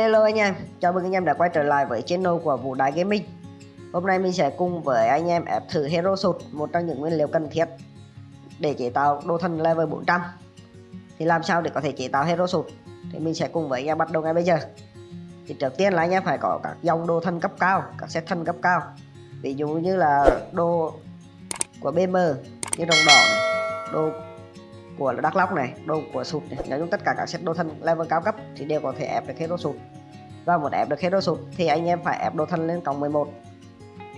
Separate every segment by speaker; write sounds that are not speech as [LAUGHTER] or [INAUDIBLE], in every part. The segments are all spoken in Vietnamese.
Speaker 1: Hello anh em, chào mừng anh em đã quay trở lại với channel của Vũ Đại Gaming. Hôm nay mình sẽ cùng với anh em ép thử Hero Sụt, một trong những nguyên liệu cần thiết để chế tạo đồ thân level 400 Thì làm sao để có thể chế tạo Hero Sụt thì mình sẽ cùng với anh em bắt đầu ngay bây giờ. Thì trước tiên là anh em phải có các dòng đồ thân cấp cao, các set thân cấp cao. Ví dụ như là đồ của BM như đồng đỏ này, đồ của Đắk Lóc này, đồ của sụt này, nói chung tất cả các set đồ thân level cao cấp thì đều có thể ép được hero sụt. Và muốn ép được hero sụt thì anh em phải ép đồ thân lên cộng 11.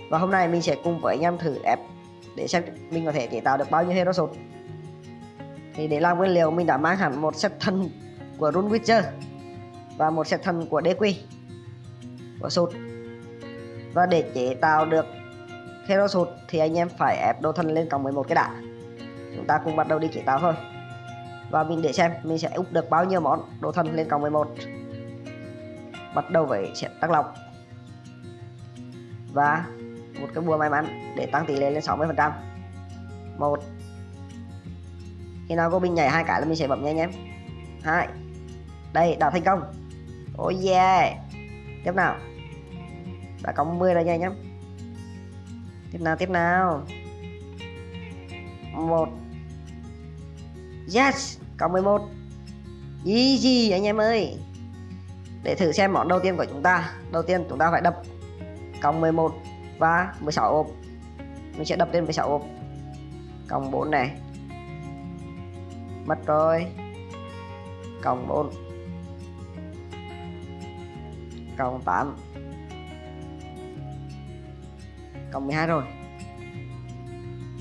Speaker 1: Và hôm nay mình sẽ cùng với anh em thử ép để xem mình có thể chế tạo được bao nhiêu hero sụt. Thì để làm nguyên liệu mình đã mang hẳn một set thân của run Witcher và một set thân của DQ của sụt. Và để chế tạo được hero sụt thì anh em phải ép đồ thân lên cộng 11 cái đã chúng ta cùng bắt đầu đi chế tạo thôi và mình để xem mình sẽ úp được bao nhiêu món đồ thân lên cộng 11 bắt đầu với sẽ tăng lọc. Và một cái bùa may mắn để tăng tỷ lệ lên 60 phần trăm. Một. Khi nào có binh nhảy hai cái là mình sẽ bấm nha anh em. Hai. Đây đã thành công. Oh yeah. Tiếp nào. Đã có 10 rồi nha anh em. Tiếp nào tiếp nào. Một. Yes, có 11 Easy anh em ơi? Để thử xem món đầu tiên của chúng ta. Đầu tiên chúng ta phải đập Cộng 11 và 16 ôm Mình sẽ đập lên 16 ôm Cộng 4 này. Mất rồi. Cộng 4 Cộng 8 Cộng 12 rồi.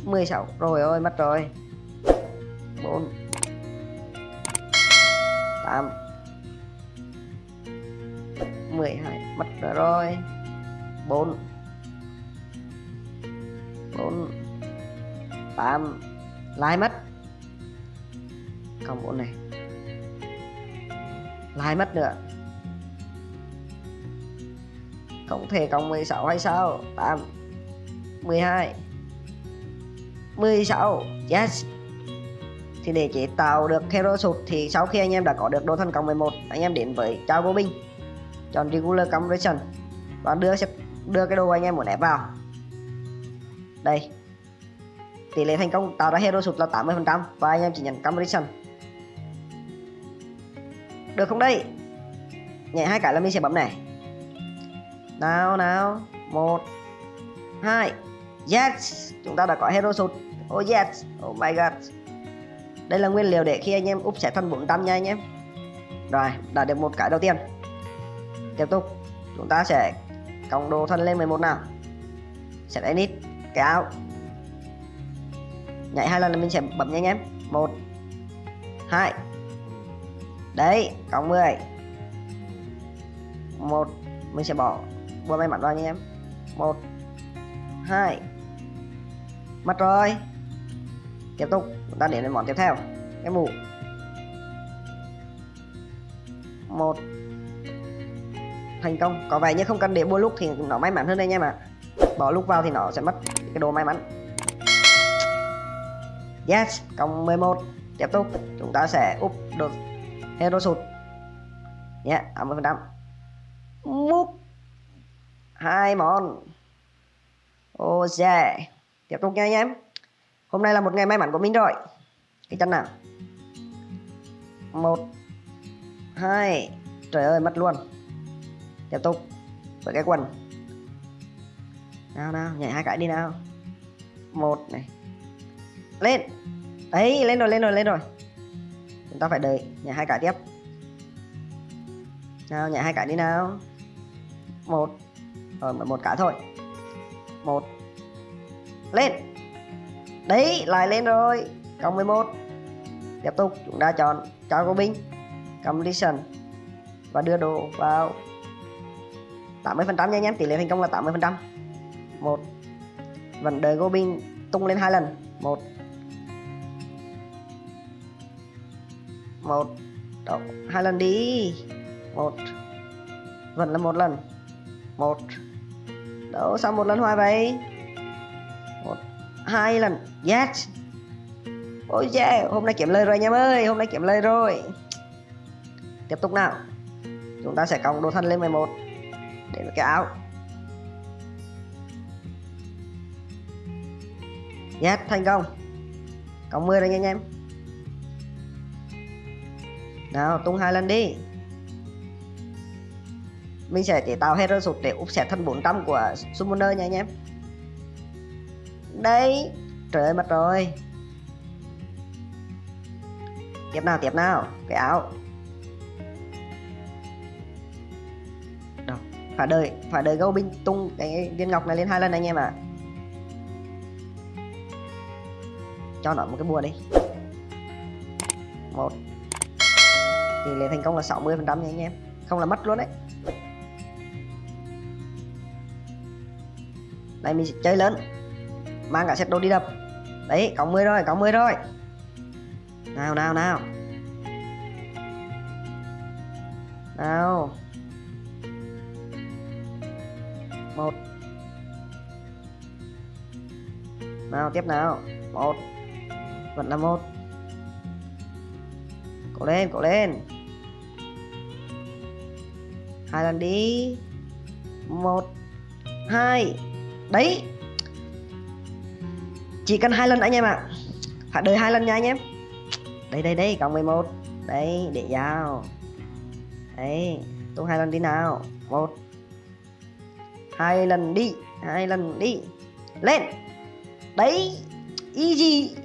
Speaker 1: 16 Rồi ơi, mất rồi. 4 8 12 mất rồi, 4 4 8 lại mất. Cộng 4 này. Lại mất nữa. Không thể cộng 16 hay sao? 8 12 16 yes thì để chế tạo được hero sụt thì sau khi anh em đã có được đồ thần cộng 11 anh em đến với trao vô binh chọn regular conversion. Và đưa sẽ đưa cái đồ anh em muốn ép vào. Đây. Tỷ lệ thành công tạo ra hero sụt là 80 phần trăm và anh em chỉ nhận conversion. Được không đây? Nhảy hai cái là mình sẽ bấm này. Nào nào. Một, hai. Yes! Chúng ta đã có hero sụt oh yes. Oh my god đây là nguyên liệu để khi anh em úp sẽ thân 400 nha anh em. Rồi đã được một cái đầu tiên. Tiếp tục. Chúng ta sẽ cộng đồ thân lên 11 nào. Sẽ edit cái áo. Nhảy hai lần là mình sẽ bấm nha anh em. Một, hai. Đấy cộng 10 một, mình sẽ bỏ bùa may mắn vào nha em. Một, hai. Mất rồi. Tiếp tục chúng ta đến với món tiếp theo. Cái mũ một. Thành công. Có vẻ như không cần để bôi lúc thì nó may mắn hơn đây nha mà bỏ lúc vào thì nó sẽ mất cái đồ may mắn. Yes cộng 11 tiếp tục. Chúng ta sẽ úp được hero sụt. Nhé yeah, 80 phần trăm. Múc. Hai món. Ô oh yeah. tiếp tục nha anh em hôm nay là một ngày may mắn của mình rồi. Cái chân nào? Một, hai, trời ơi, mất luôn. Tiếp tục với cái quần. Nào nào, nhảy hai cái đi nào. Một này. Lên. Đấy lên rồi lên rồi lên rồi. Chúng ta phải đợi nhảy hai cái tiếp. Nào, nhảy hai cái đi nào. Một. Rồi một cái thôi. Một. Lên đấy lại lên rồi. Cộng 11 tiếp tục chúng ta chọn cho cô binh completion và đưa đồ vào. 80 phần trăm nha anh em tỷ lệ thành công là 80 phần trăm. Một. Vẫn đợi cô binh tung lên hai lần. Một. Một. Đó, hai lần đi. Một. Vẫn là một lần. Một. Đâu sao một lần hoài vậy hai lần yes ôi yeah hôm nay kiếm lời rồi anh em ơi hôm nay kiếm lời rồi. Tiếp tục nào. Chúng ta sẽ cộng đồ thân lên 11 để cái áo. Yes, thành công. Cộng 10 rồi nha anh em. Nào, tung hai lần đi. Mình sẽ chế tạo hero sụt để úp set thân 400 của Summoner nha anh em. Đây Trời ơi, mất rồi. Tiếp nào, tiếp nào. Cái áo. Đâu, phải đợi, phải đợi gấu binh tung cái viên ngọc này lên hai lần anh em ạ. À. cho nó một cái bùa đi. Một. Tỷ lệ thành công là 60 phần trăm nha anh em. Không là mất luôn đấy. Đây mình sẽ chơi lớn mang cả set đồ đi đập. Đấy, có 10 rồi, có 10 rồi. Nào nào nào. Nào. Một. Nào, tiếp nào. Một. Vẫn là một. Cố lên cố lên. Hai lần đi. Một. Hai. Đấy chỉ cần hai lần anh em ạ. À. phải đợi hai lần nha anh em. Đây đây đây cộng 11 đấy, để vào. Đấy, tung hai lần đi nào. Một. Hai lần đi, hai lần đi. Lên. Đấy, easy.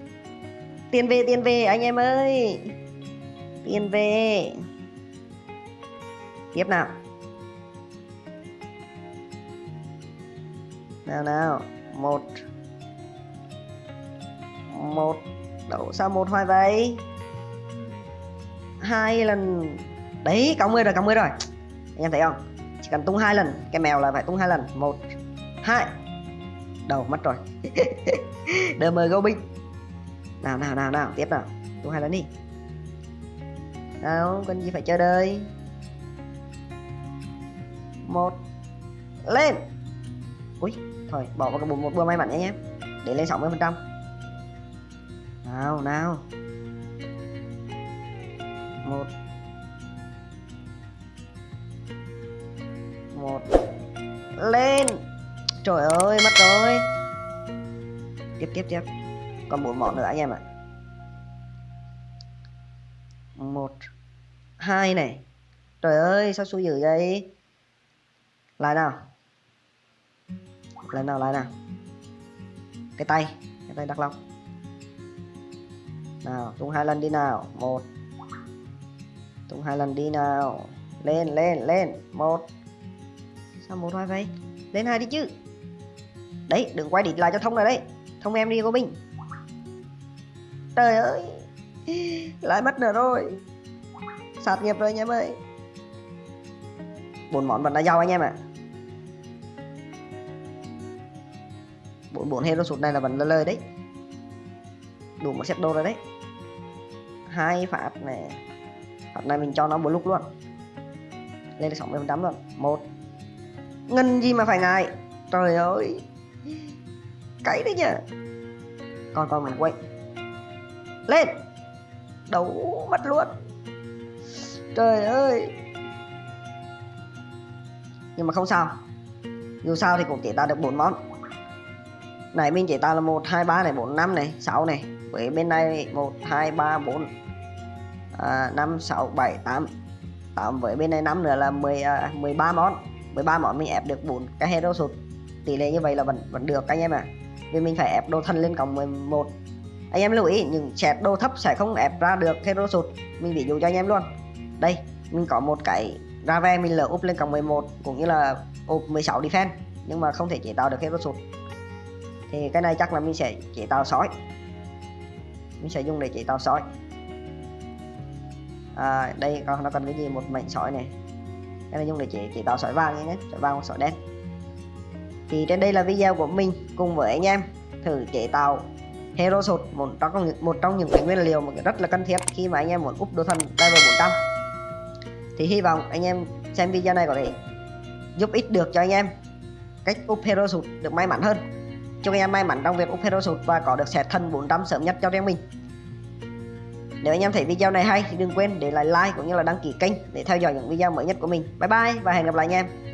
Speaker 1: Tiền về tiền về, anh em ơi. Tiền về. Tiếp nào. Nào nào. Một một đậu sao một hoài vậy? Hai lần. Đấy cộng mươi rồi cộng mươi rồi. Anh em thấy không? Chỉ cần tung hai lần, cái mèo là phải tung hai lần. Một, hai. Đầu, mất rồi. [LAUGHS] Đờ mời gấu binh nào nào nào nào, tiếp nào. Tung hai lần đi. Nào, cần gì phải chờ đợi? Một, lên. Ui, thôi, bỏ vào cái một bữa may mắn nhé nhé. Để lên 60 phần trăm nào nào. Một. Một. Lên. Trời ơi, mất rồi. Tiếp tiếp tiếp. Còn bốn món nữa anh em ạ. Một. Hai này. Trời ơi, sao xui dữ vậy? Lại nào. Lại nào lại nào. Cái tay. Cái tay đắc long nào tung hai lần đi nào. Một. Tung hai lần đi nào. Lên lên lên. Một. Sao một hai vậy? Lên hai đi chứ. Đấy đừng quay địch lại cho thông này đấy. Thông em đi cô binh trời ơi. [LAUGHS] Lại mất nữa rồi. Sạt nghiệp rồi anh em ơi. Bốn món vẫn là giàu anh em ạ. À. bốn bốn hero sụt này là vẫn là lời đấy đủ một set đồ rồi đấy. Hai phát này phát này mình cho nó một lúc luôn. Lên được 60 phần trăm luôn. Một. Ngân gì mà phải ngại? Trời ơi. Cãi đấy nhỉ. Còn còn mình quay lên. Đấu mất luôn. Trời ơi. Nhưng mà không sao. Dù sao thì cũng chỉ ta được bốn món này mình chế tạo là một hai ba này bốn năm này sáu này. Với bên này một hai ba bốn à, năm sáu bảy tám. Tám với bên này năm nữa là 10 à, 13 món. 13 món mình ép được bốn cái hero sụt. Tỷ lệ như vậy là vẫn vẫn được anh em à vì mình phải ép đồ thân lên cộng 11 anh em lưu ý những set đồ thấp sẽ không ép ra được hero sụt. Mình ví dụ cho anh em luôn. Đây mình có một cái ra ve mình lỡ úp lên cộng 11 cũng như là úp 16 defense nhưng mà không thể chế tạo được hero sụt thì cái này chắc là mình sẽ chế tạo sói. Mình sẽ dùng để chế tạo sói. À, đây còn nó cần cái gì? Một mảnh sói này. Cái này dùng để chế chế tạo sói vàng nhé. Sói vàng hoặc sói đen. Thì trên đây là video của mình cùng với anh em thử chế tạo hero sụt một trong những một trong những cái nguyên liệu mà rất là cần thiết khi mà anh em muốn úp đồ thần level 400 thì hy vọng anh em xem video này có thể giúp ích được cho anh em cách úp hero sụt được may mắn hơn chúc anh em may mắn trong việc úp hero sụt và có được set thân 400 sớm nhất cho riêng mình Nếu anh em thấy video này hay thì đừng quên để lại like cũng như là đăng ký kênh để theo dõi những video mới nhất của mình. Bye bye và hẹn gặp lại anh em.